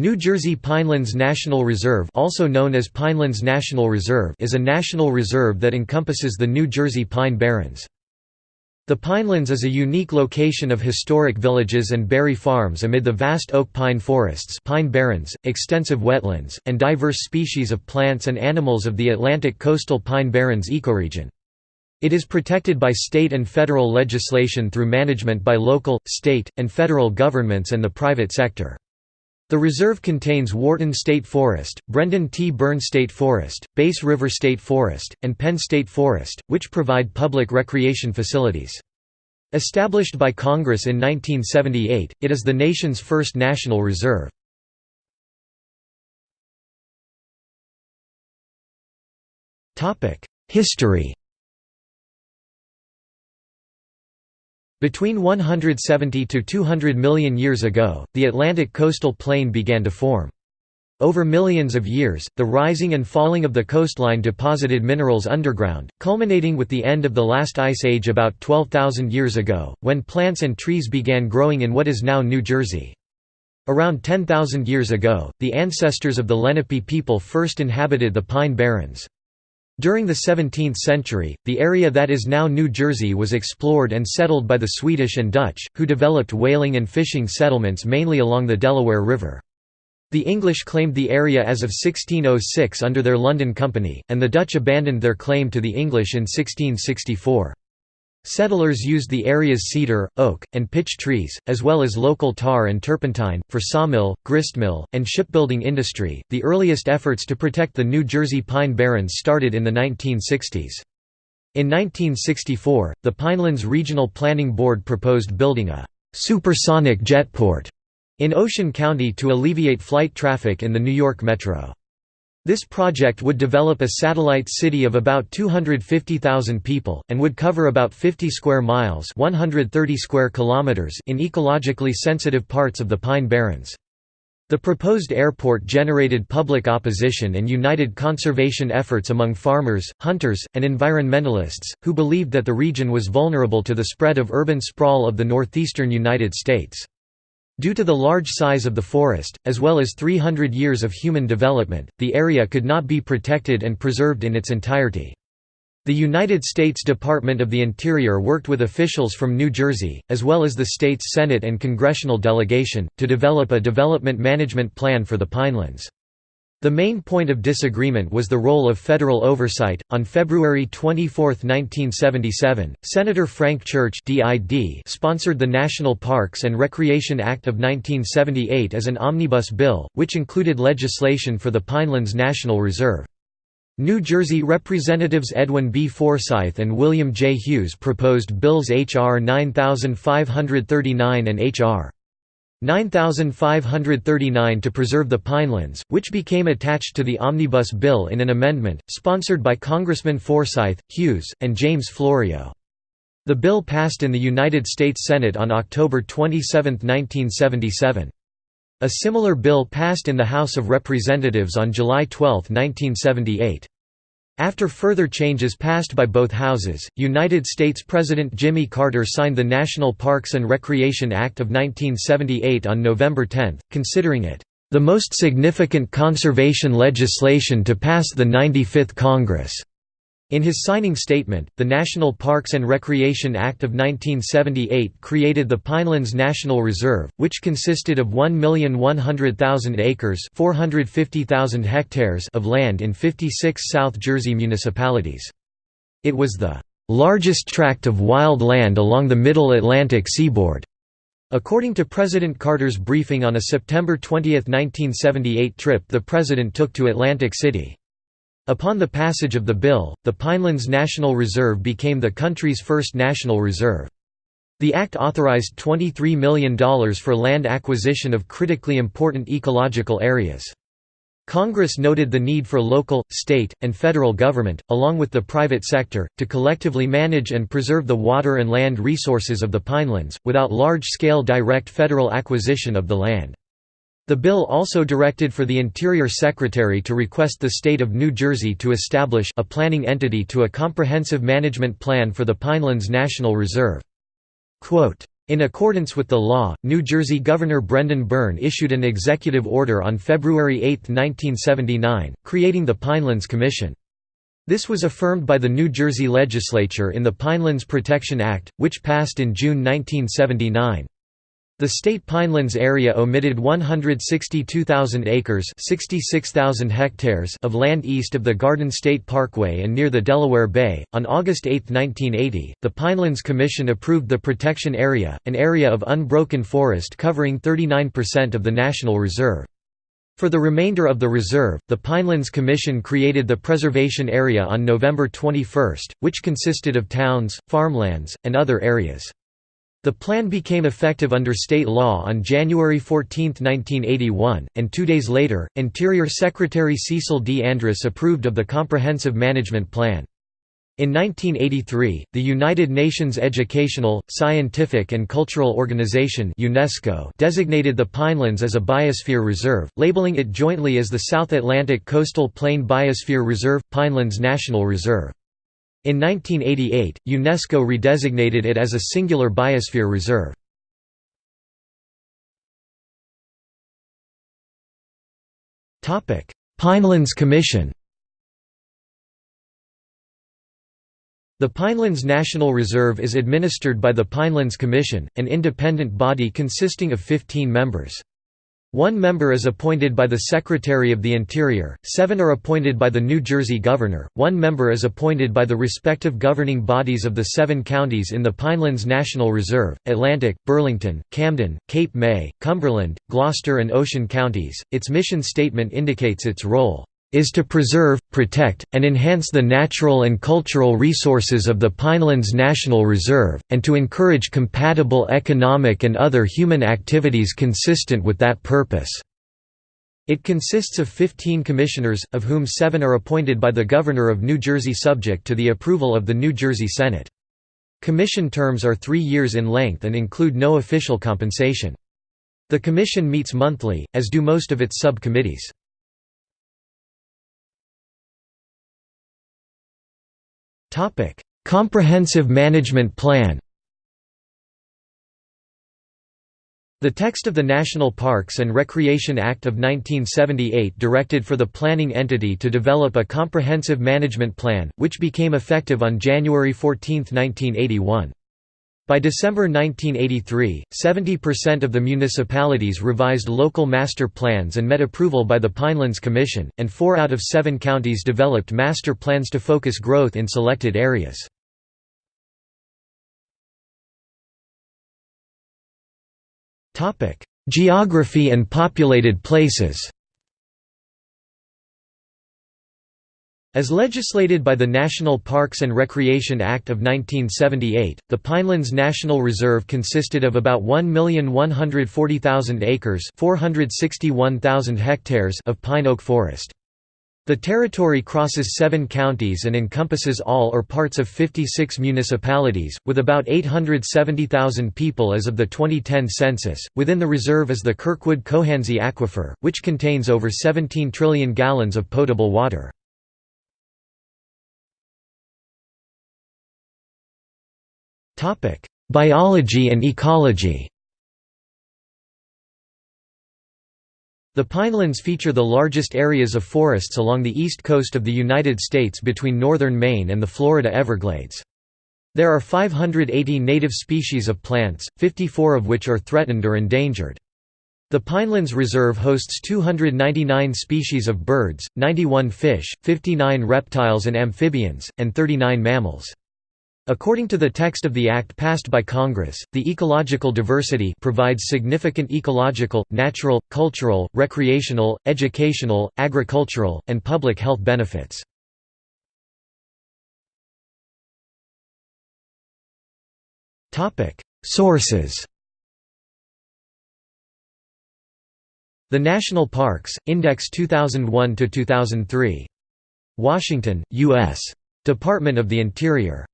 New Jersey Pinelands National Reserve also known as Pinelands National Reserve is a national reserve that encompasses the New Jersey Pine Barrens. The Pinelands is a unique location of historic villages and berry farms amid the vast oak pine forests pine barrens, extensive wetlands, and diverse species of plants and animals of the Atlantic coastal pine barrens ecoregion. It is protected by state and federal legislation through management by local, state, and federal governments and the private sector. The reserve contains Wharton State Forest, Brendan T. Byrne State Forest, Bass River State Forest, and Penn State Forest, which provide public recreation facilities. Established by Congress in 1978, it is the nation's first national reserve. History Between 170 to 200 million years ago, the Atlantic coastal plain began to form. Over millions of years, the rising and falling of the coastline deposited minerals underground, culminating with the end of the last ice age about 12,000 years ago, when plants and trees began growing in what is now New Jersey. Around 10,000 years ago, the ancestors of the Lenape people first inhabited the Pine Barrens. During the 17th century, the area that is now New Jersey was explored and settled by the Swedish and Dutch, who developed whaling and fishing settlements mainly along the Delaware River. The English claimed the area as of 1606 under their London Company, and the Dutch abandoned their claim to the English in 1664. Settlers used the area's cedar, oak, and pitch trees, as well as local tar and turpentine, for sawmill, gristmill, and shipbuilding industry. The earliest efforts to protect the New Jersey pine barrens started in the 1960s. In 1964, the Pinelands Regional Planning Board proposed building a supersonic jetport in Ocean County to alleviate flight traffic in the New York Metro. This project would develop a satellite city of about 250,000 people, and would cover about 50 square miles 130 square kilometers in ecologically sensitive parts of the Pine Barrens. The proposed airport generated public opposition and united conservation efforts among farmers, hunters, and environmentalists, who believed that the region was vulnerable to the spread of urban sprawl of the northeastern United States. Due to the large size of the forest, as well as 300 years of human development, the area could not be protected and preserved in its entirety. The United States Department of the Interior worked with officials from New Jersey, as well as the state's Senate and congressional delegation, to develop a development management plan for the Pinelands. The main point of disagreement was the role of federal oversight. On February 24, 1977, Senator Frank Church (DID) sponsored the National Parks and Recreation Act of 1978 as an omnibus bill, which included legislation for the Pinelands National Reserve. New Jersey Representatives Edwin B. Forsythe and William J. Hughes proposed bills H.R. 9539 and H.R. 9539 to preserve the Pinelands, which became attached to the Omnibus Bill in an amendment, sponsored by Congressman Forsythe, Hughes, and James Florio. The bill passed in the United States Senate on October 27, 1977. A similar bill passed in the House of Representatives on July 12, 1978. After further changes passed by both houses, United States President Jimmy Carter signed the National Parks and Recreation Act of 1978 on November 10, considering it, "...the most significant conservation legislation to pass the 95th Congress." In his signing statement, the National Parks and Recreation Act of 1978 created the Pinelands National Reserve, which consisted of 1,100,000 acres hectares of land in 56 South Jersey municipalities. It was the "...largest tract of wild land along the Middle Atlantic seaboard." According to President Carter's briefing on a September 20, 1978 trip the President took to Atlantic City. Upon the passage of the bill, the Pinelands National Reserve became the country's first national reserve. The act authorized $23 million for land acquisition of critically important ecological areas. Congress noted the need for local, state, and federal government, along with the private sector, to collectively manage and preserve the water and land resources of the Pinelands, without large-scale direct federal acquisition of the land. The bill also directed for the Interior Secretary to request the state of New Jersey to establish a planning entity to a comprehensive management plan for the Pinelands National Reserve. Quote, In accordance with the law, New Jersey Governor Brendan Byrne issued an executive order on February 8, 1979, creating the Pinelands Commission. This was affirmed by the New Jersey legislature in the Pinelands Protection Act, which passed in June 1979. The state pinelands area omitted 162,000 acres 66,000 hectares of land east of the Garden State Parkway and near the Delaware Bay. On August 8, 1980, the Pinelands Commission approved the protection area, an area of unbroken forest covering 39% of the National Reserve. For the remainder of the reserve, the Pinelands Commission created the Preservation Area on November 21, which consisted of towns, farmlands, and other areas. The plan became effective under state law on January 14, 1981, and two days later, Interior Secretary Cecil D. Andrus approved of the Comprehensive Management Plan. In 1983, the United Nations Educational, Scientific and Cultural Organization UNESCO designated the Pinelands as a biosphere reserve, labeling it jointly as the South Atlantic Coastal Plain Biosphere Reserve – Pinelands National Reserve. In 1988, UNESCO redesignated it as a singular biosphere reserve. Pinelands Commission The Pinelands National Reserve is administered by the Pinelands Commission, an independent body consisting of 15 members. One member is appointed by the Secretary of the Interior, seven are appointed by the New Jersey Governor, one member is appointed by the respective governing bodies of the seven counties in the Pinelands National Reserve, Atlantic, Burlington, Camden, Cape May, Cumberland, Gloucester and Ocean counties. Its mission statement indicates its role is to preserve, protect, and enhance the natural and cultural resources of the Pinelands National Reserve, and to encourage compatible economic and other human activities consistent with that purpose." It consists of 15 commissioners, of whom seven are appointed by the Governor of New Jersey subject to the approval of the New Jersey Senate. Commission terms are three years in length and include no official compensation. The Commission meets monthly, as do most of its subcommittees. Topic: Comprehensive Management Plan. The text of the National Parks and Recreation Act of 1978 directed for the planning entity to develop a comprehensive management plan, which became effective on January 14, 1981. By December 1983, 70% of the municipalities revised local master plans and met approval by the Pinelands Commission, and four out of seven counties developed master plans to focus growth in selected areas. Geography and populated places As legislated by the National Parks and Recreation Act of 1978, the Pinelands National Reserve consisted of about 1,140,000 acres 461,000 hectares of pine oak forest. The territory crosses seven counties and encompasses all or parts of 56 municipalities, with about 870,000 people as of the 2010 census. Within the reserve is the Kirkwood Cohansey Aquifer, which contains over 17 trillion gallons of potable water. Biology and ecology The Pinelands feature the largest areas of forests along the east coast of the United States between northern Maine and the Florida Everglades. There are 580 native species of plants, 54 of which are threatened or endangered. The Pinelands Reserve hosts 299 species of birds, 91 fish, 59 reptiles and amphibians, and 39 mammals. According to the text of the act passed by Congress, the ecological diversity provides significant ecological, natural, cultural, recreational, educational, agricultural, and public health benefits. Sources The National Parks, Index 2001–2003. Washington, U.S. Department of the Interior